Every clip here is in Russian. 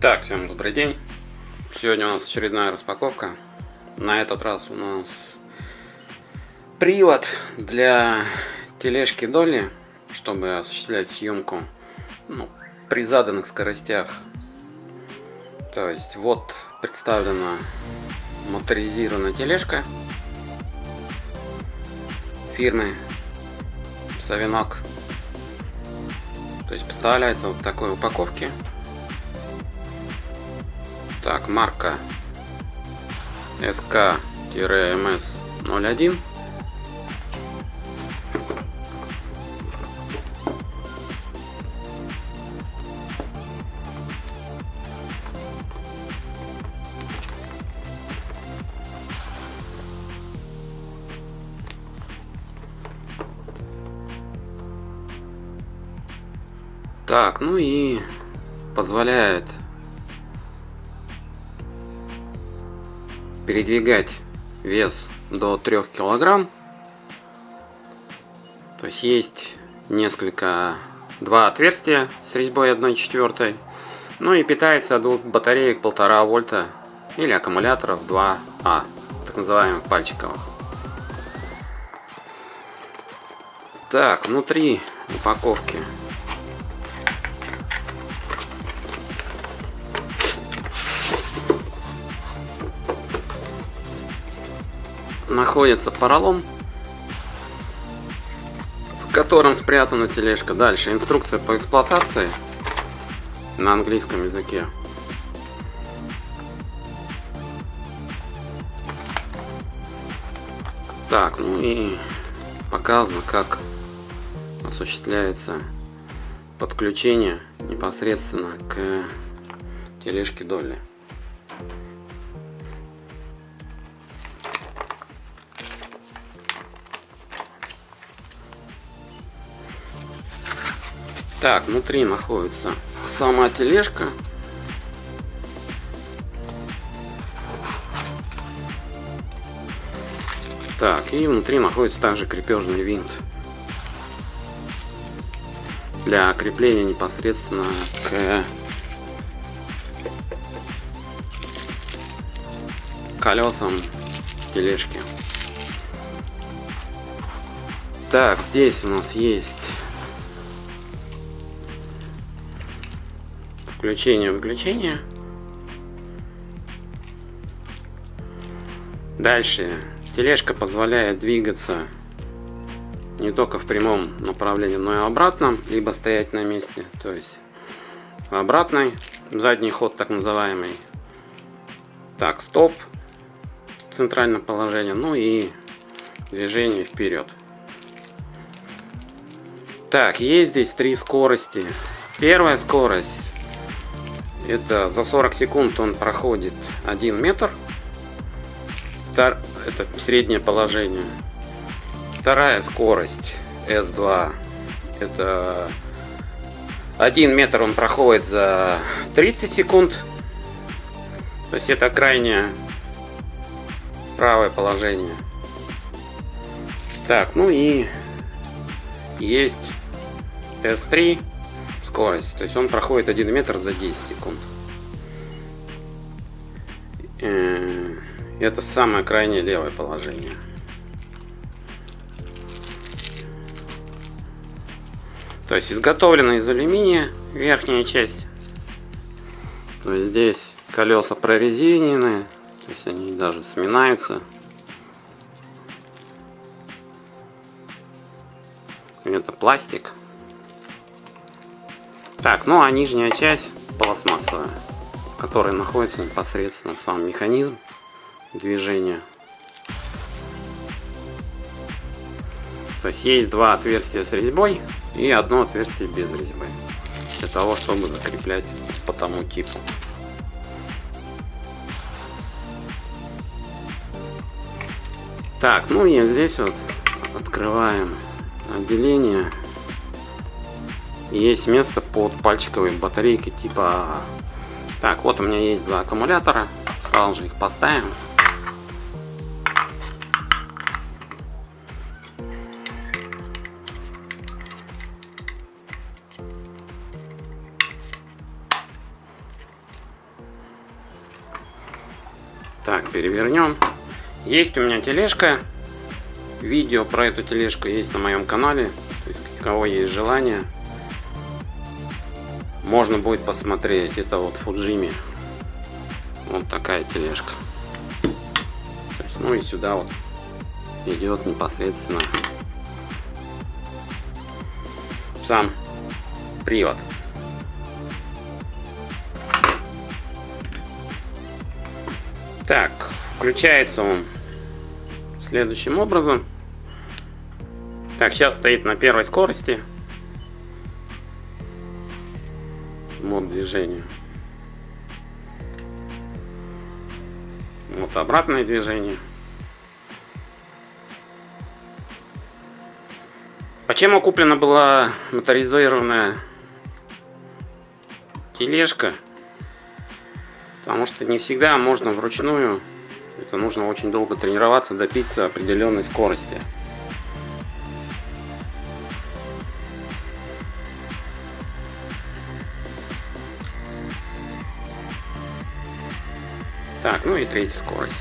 Так, всем добрый день. Сегодня у нас очередная распаковка. На этот раз у нас привод для тележки Долли, чтобы осуществлять съемку ну, при заданных скоростях. То есть вот представлена моторизированная тележка фирмы Савинок. То есть поставляется вот в такой упаковке. Так, марка SK-MS01. Так, ну и позволяет передвигать вес до 3 килограмм. То есть есть несколько, два отверстия с резьбой 1,4. Ну и питается от двух батареек 1,5 вольта или аккумуляторов 2А, так называемых пальчиковых. Так, внутри упаковки находится поролон, в котором спрятана тележка. Дальше инструкция по эксплуатации на английском языке. Так, ну и показано, как осуществляется подключение непосредственно к тележке Долли. Так, внутри находится сама тележка. Так, и внутри находится также крепежный винт для крепления непосредственно к колесам тележки. Так, здесь у нас есть включение-выключение. Дальше. Тележка позволяет двигаться не только в прямом направлении, но и обратном, либо стоять на месте. То есть обратный, задний ход так называемый. Так, стоп, центральное положение, ну и движение вперед. Так, есть здесь три скорости. Первая скорость это за 40 секунд он проходит 1 метр. Это среднее положение. Вторая скорость S2. Это 1 метр он проходит за 30 секунд. То есть это крайнее правое положение. Так, ну и есть S3 скорость. То есть он проходит 1 метр за 10 секунд. Э, это самое крайнее левое положение. То есть изготовлена из алюминия верхняя часть. То есть здесь колеса прорезинены, то есть они даже сминаются. Это пластик. Так, ну а нижняя часть пластмассовая, в которой находится непосредственно сам механизм движения. То есть есть два отверстия с резьбой и одно отверстие без резьбы. Для того, чтобы закреплять по тому типу. Так, ну и здесь вот открываем отделение есть место под пальчиковой батарейкой типа Так, вот у меня есть два аккумулятора. Сразу же их поставим. Так, перевернем. Есть у меня тележка. Видео про эту тележку есть на моем канале. То есть, у кого есть желание, можно будет посмотреть. Это вот Фуджими. Вот такая тележка. Есть, ну и сюда вот идет непосредственно сам привод. Так, включается он следующим образом. Так, сейчас стоит на первой скорости. Мод движения. Вот обратное движение. Почему куплена была моторизированная тележка? Потому что не всегда можно вручную, это нужно очень долго тренироваться, добиться определенной скорости. Так, ну и третья скорость.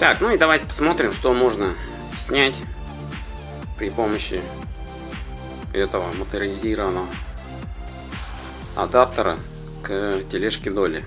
Так, ну и давайте посмотрим, что можно снять при помощи этого моторизированного адаптера к тележке доли.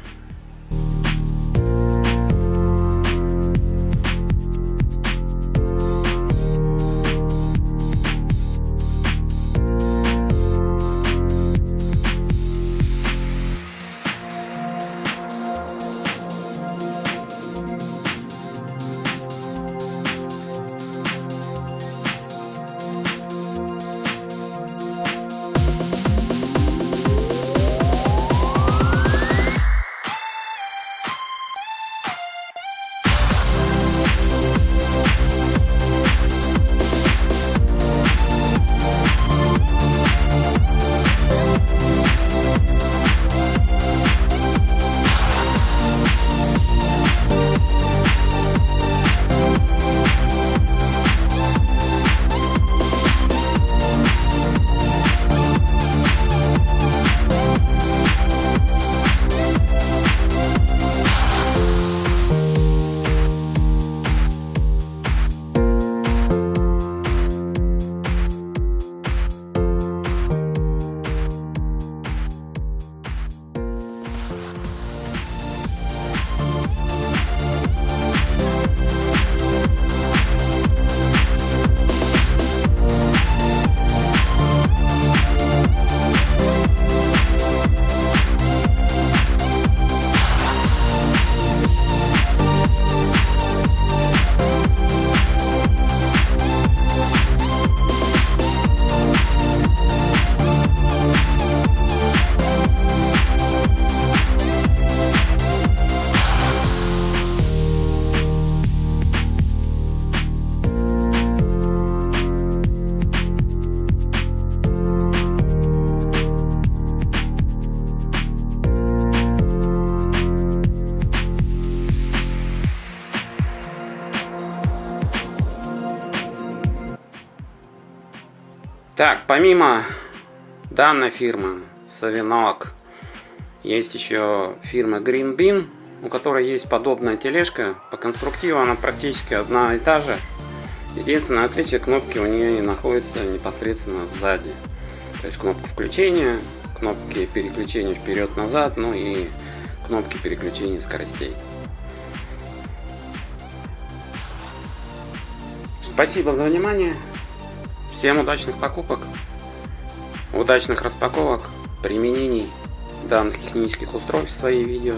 Так, помимо данной фирмы Savinok, есть еще фирма Green Bean, у которой есть подобная тележка. По конструктиву она практически одна и та же. Единственное отличие, кнопки у нее находятся непосредственно сзади. То есть кнопка включения, кнопки переключения вперед-назад, ну и кнопки переключения скоростей. Спасибо за внимание. Всем удачных покупок, удачных распаковок, применений данных технических устройств в свои видео,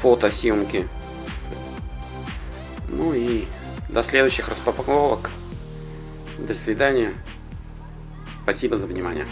фотосъемки. Ну и до следующих распаковок. До свидания. Спасибо за внимание.